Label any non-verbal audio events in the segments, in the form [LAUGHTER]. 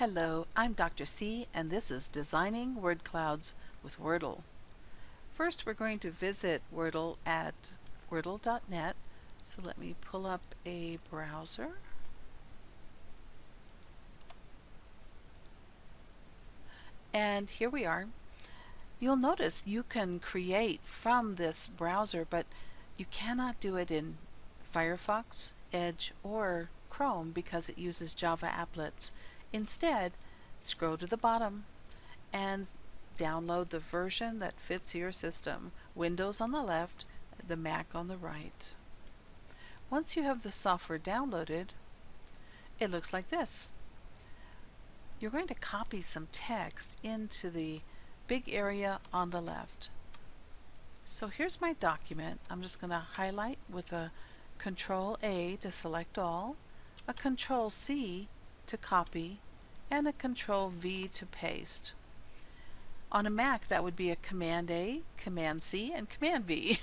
Hello, I'm Dr. C and this is Designing Word Clouds with Wordle. First we're going to visit Wordle at wordle.net. So let me pull up a browser. And here we are. You'll notice you can create from this browser, but you cannot do it in Firefox, Edge, or Chrome because it uses Java applets. Instead, scroll to the bottom and download the version that fits your system. Windows on the left, the Mac on the right. Once you have the software downloaded, it looks like this. You're going to copy some text into the big area on the left. So here's my document. I'm just going to highlight with a Control A to select all, a Control C to copy, and a Control V to paste. On a Mac that would be a Command A, Command C, and Command V.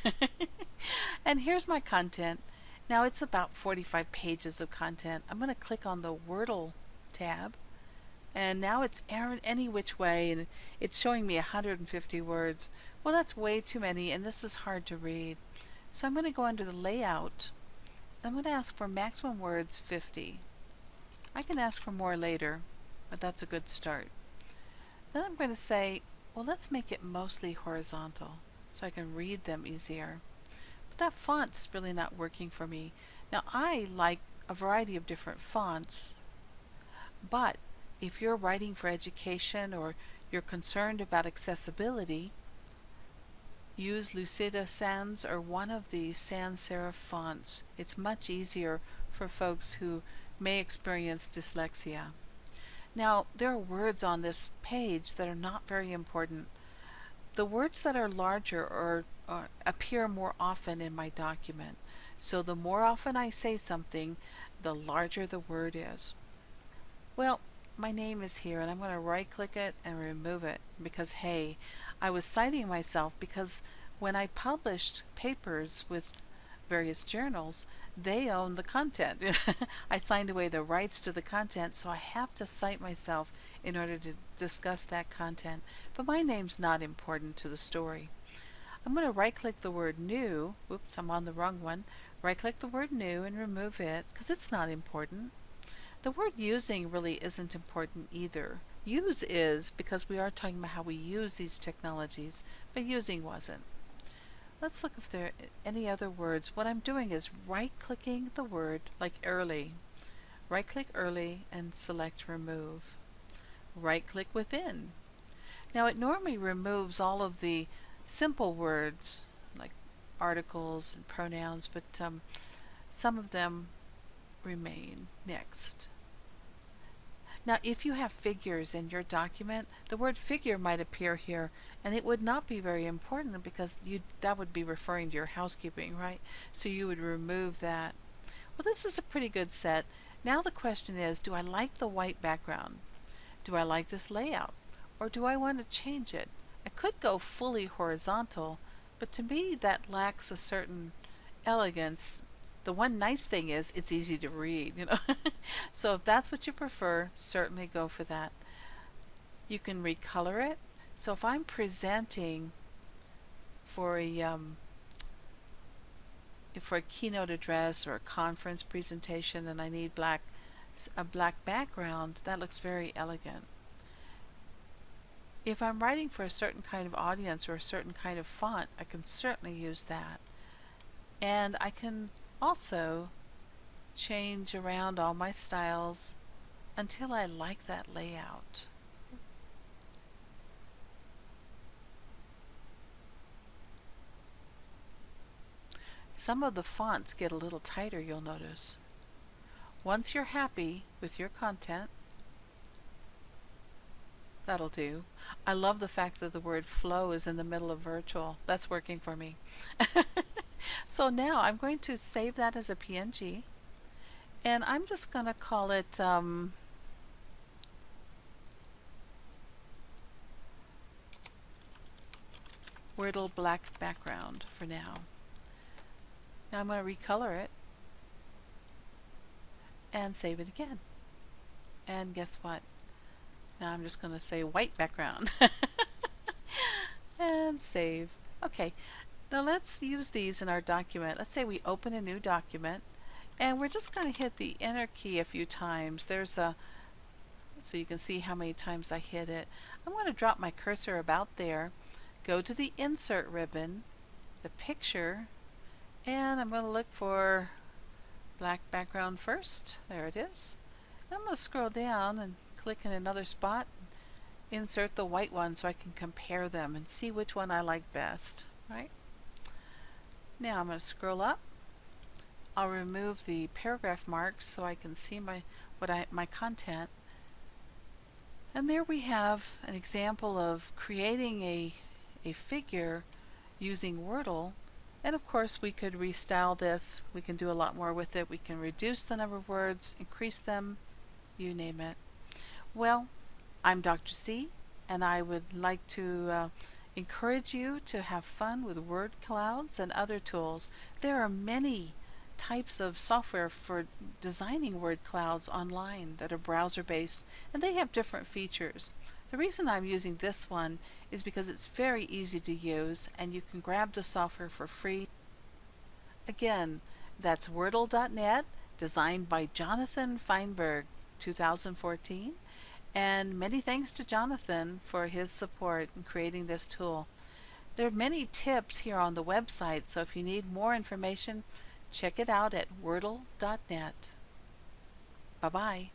[LAUGHS] and here's my content. Now it's about 45 pages of content. I'm going to click on the Wordle tab and now it's any which way and it's showing me 150 words. Well that's way too many and this is hard to read. So I'm going to go under the layout and I'm going to ask for maximum words 50. I can ask for more later, but that's a good start. Then I'm going to say, well, let's make it mostly horizontal so I can read them easier. But that font's really not working for me. Now, I like a variety of different fonts, but if you're writing for education or you're concerned about accessibility, use Lucida Sans or one of the sans serif fonts. It's much easier for folks who may experience dyslexia. Now, there are words on this page that are not very important. The words that are larger or, or appear more often in my document. So the more often I say something, the larger the word is. Well, my name is here and I'm going to right click it and remove it because hey, I was citing myself because when I published papers with various journals, they own the content. [LAUGHS] I signed away the rights to the content, so I have to cite myself in order to discuss that content. But my name's not important to the story. I'm going to right click the word new. Oops, I'm on the wrong one. Right click the word new and remove it because it's not important. The word using really isn't important either. Use is because we are talking about how we use these technologies, but using wasn't. Let's look if there are any other words. What I'm doing is right-clicking the word, like early. Right-click early and select remove. Right-click within. Now it normally removes all of the simple words, like articles and pronouns, but um, some of them remain. Next. Now if you have figures in your document, the word figure might appear here and it would not be very important because you that would be referring to your housekeeping, right? So you would remove that. Well this is a pretty good set. Now the question is, do I like the white background? Do I like this layout? Or do I want to change it? I could go fully horizontal, but to me that lacks a certain elegance the one nice thing is it's easy to read, you know. [LAUGHS] so if that's what you prefer, certainly go for that. You can recolor it. So if I'm presenting for a um, for a keynote address or a conference presentation and I need black a black background, that looks very elegant. If I'm writing for a certain kind of audience or a certain kind of font, I can certainly use that. And I can also change around all my styles until I like that layout. Some of the fonts get a little tighter, you'll notice. Once you're happy with your content, that'll do. I love the fact that the word flow is in the middle of virtual. That's working for me. [LAUGHS] So now I'm going to save that as a PNG and I'm just going to call it um, Wordle black background for now. Now I'm going to recolor it and save it again. And guess what? Now I'm just going to say white background. [LAUGHS] and save. Okay, now let's use these in our document. Let's say we open a new document and we're just going to hit the enter key a few times. There's a so you can see how many times I hit it. I'm going to drop my cursor about there, go to the insert ribbon, the picture, and I'm going to look for black background first. There it is. I'm going to scroll down and click in another spot, insert the white one so I can compare them and see which one I like best. Right? Now I'm going to scroll up. I'll remove the paragraph marks so I can see my what I my content. And there we have an example of creating a a figure using Wordle. And of course we could restyle this. We can do a lot more with it. We can reduce the number of words, increase them, you name it. Well, I'm Dr. C and I would like to uh, encourage you to have fun with word clouds and other tools. There are many types of software for designing word clouds online that are browser based and they have different features. The reason I'm using this one is because it's very easy to use and you can grab the software for free. Again, that's Wordle.net, designed by Jonathan Feinberg, 2014. And many thanks to Jonathan for his support in creating this tool. There are many tips here on the website, so if you need more information, check it out at wordle.net. Bye-bye.